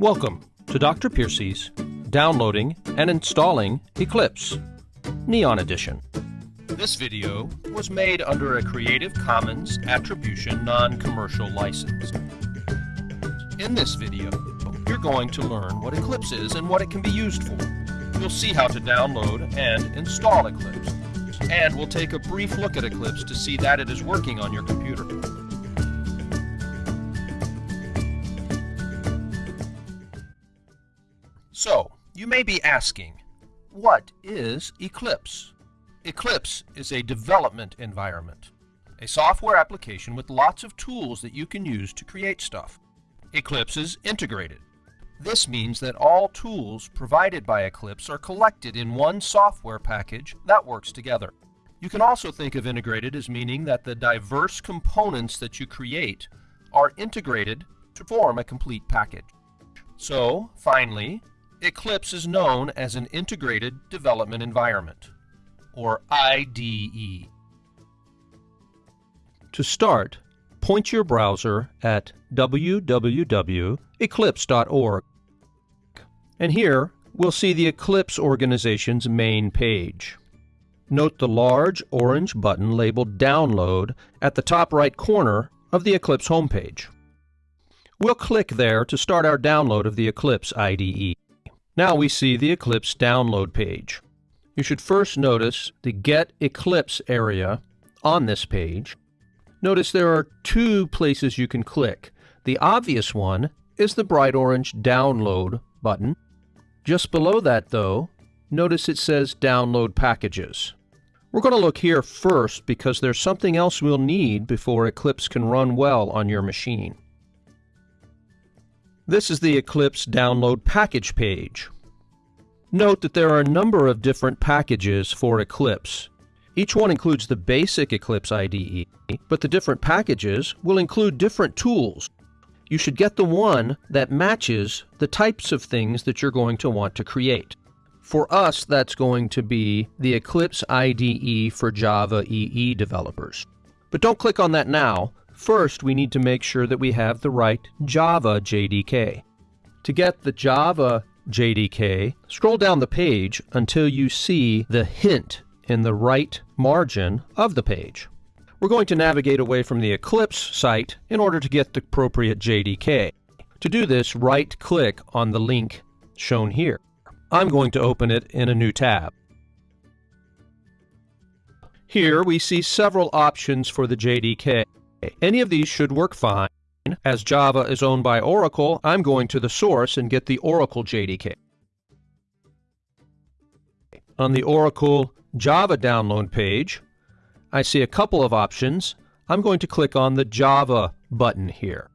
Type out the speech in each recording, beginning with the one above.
Welcome to Dr. Piercy's Downloading and Installing Eclipse Neon Edition. This video was made under a Creative Commons Attribution Non-Commercial License. In this video, you're going to learn what Eclipse is and what it can be used for. You'll see how to download and install Eclipse. And we'll take a brief look at Eclipse to see that it is working on your computer. So, you may be asking, what is Eclipse? Eclipse is a development environment, a software application with lots of tools that you can use to create stuff. Eclipse is integrated. This means that all tools provided by Eclipse are collected in one software package that works together. You can also think of integrated as meaning that the diverse components that you create are integrated to form a complete package. So, finally, Eclipse is known as an Integrated Development Environment, or IDE. To start, point your browser at www.eclipse.org. And here, we'll see the Eclipse organization's main page. Note the large orange button labeled Download at the top right corner of the Eclipse homepage. We'll click there to start our download of the Eclipse IDE. Now we see the Eclipse download page. You should first notice the Get Eclipse area on this page. Notice there are two places you can click. The obvious one is the bright orange Download button. Just below that, though, notice it says Download Packages. We're going to look here first because there's something else we'll need before Eclipse can run well on your machine. This is the Eclipse download package page. Note that there are a number of different packages for Eclipse. Each one includes the basic Eclipse IDE, but the different packages will include different tools. You should get the one that matches the types of things that you're going to want to create. For us, that's going to be the Eclipse IDE for Java EE developers. But don't click on that now. First, we need to make sure that we have the right Java JDK. To get the Java JDK, scroll down the page until you see the hint in the right margin of the page. We're going to navigate away from the Eclipse site in order to get the appropriate JDK. To do this, right-click on the link shown here. I'm going to open it in a new tab. Here we see several options for the JDK. Any of these should work fine. As Java is owned by Oracle, I'm going to the source and get the Oracle JDK. On the Oracle Java download page, I see a couple of options. I'm going to click on the Java button here.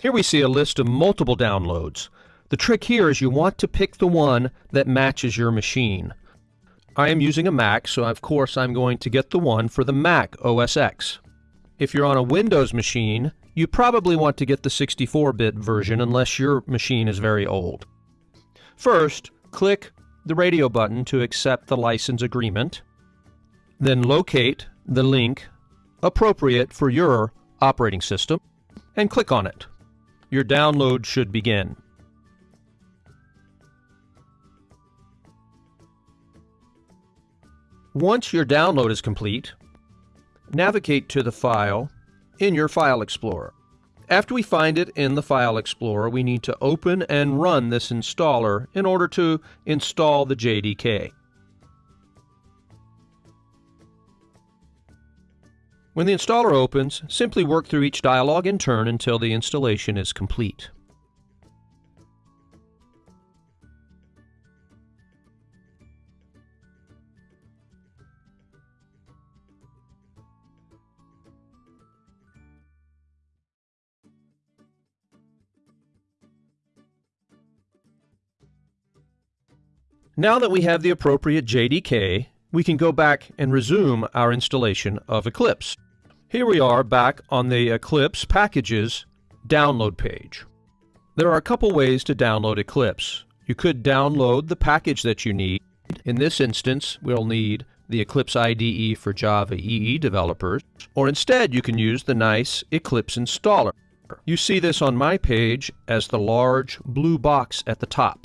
Here we see a list of multiple downloads. The trick here is you want to pick the one that matches your machine. I am using a Mac, so of course I'm going to get the one for the Mac OS X. If you're on a Windows machine, you probably want to get the 64-bit version unless your machine is very old. First, click the radio button to accept the license agreement. Then locate the link appropriate for your operating system and click on it. Your download should begin. Once your download is complete, navigate to the file in your File Explorer. After we find it in the File Explorer, we need to open and run this installer in order to install the JDK. When the installer opens, simply work through each dialog in turn until the installation is complete. Now that we have the appropriate JDK, we can go back and resume our installation of Eclipse. Here we are back on the Eclipse Packages download page. There are a couple ways to download Eclipse. You could download the package that you need. In this instance, we'll need the Eclipse IDE for Java EE developers, or instead you can use the nice Eclipse installer. You see this on my page as the large blue box at the top.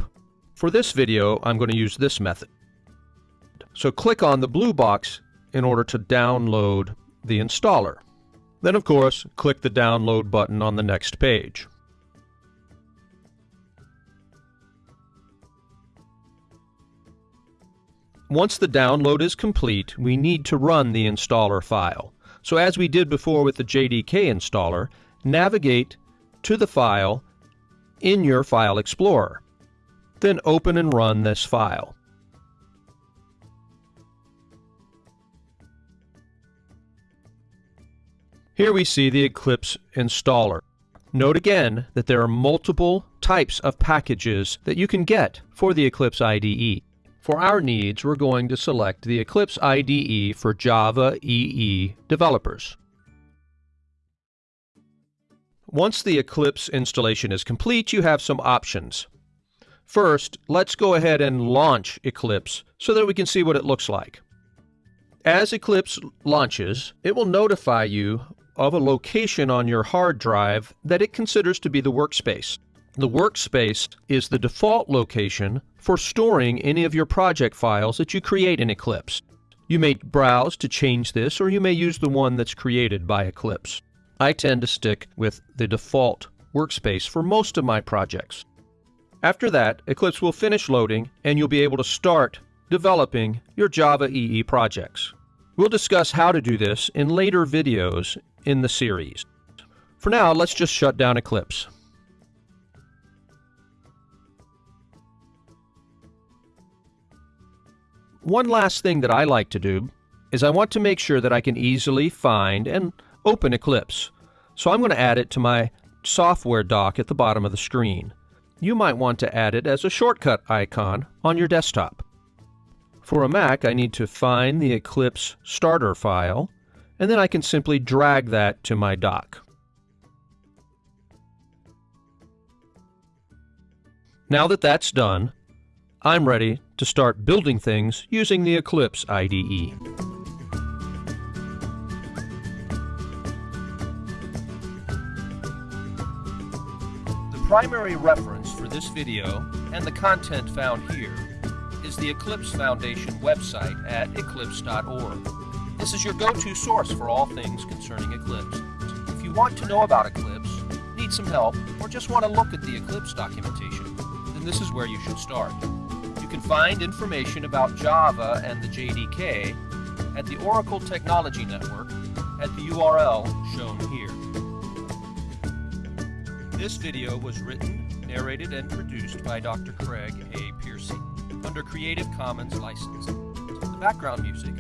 For this video, I'm going to use this method. So click on the blue box in order to download the installer. Then, of course, click the download button on the next page. Once the download is complete, we need to run the installer file. So as we did before with the JDK installer, navigate to the file in your File Explorer. Then open and run this file. Here we see the Eclipse installer. Note again that there are multiple types of packages that you can get for the Eclipse IDE. For our needs, we're going to select the Eclipse IDE for Java EE developers. Once the Eclipse installation is complete, you have some options. First, let's go ahead and launch Eclipse so that we can see what it looks like. As Eclipse launches, it will notify you of a location on your hard drive that it considers to be the workspace. The workspace is the default location for storing any of your project files that you create in Eclipse. You may browse to change this, or you may use the one that's created by Eclipse. I tend to stick with the default workspace for most of my projects. After that, Eclipse will finish loading and you'll be able to start developing your Java EE projects. We'll discuss how to do this in later videos in the series. For now, let's just shut down Eclipse. One last thing that I like to do is I want to make sure that I can easily find and open Eclipse. So I'm going to add it to my software dock at the bottom of the screen. You might want to add it as a shortcut icon on your desktop. For a Mac, I need to find the Eclipse starter file and then I can simply drag that to my dock. Now that that's done, I'm ready to start building things using the Eclipse IDE. Primary reference for this video and the content found here is the Eclipse Foundation website at eclipse.org. This is your go-to source for all things concerning Eclipse. If you want to know about Eclipse, need some help, or just want to look at the Eclipse documentation, then this is where you should start. You can find information about Java and the JDK at the Oracle Technology Network at the URL shown here. This video was written, narrated, and produced by Dr. Craig A. Piercy under Creative Commons license. The background music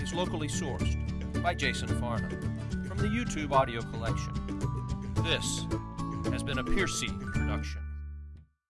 is locally sourced by Jason Farnham from the YouTube audio collection. This has been a Piercy production.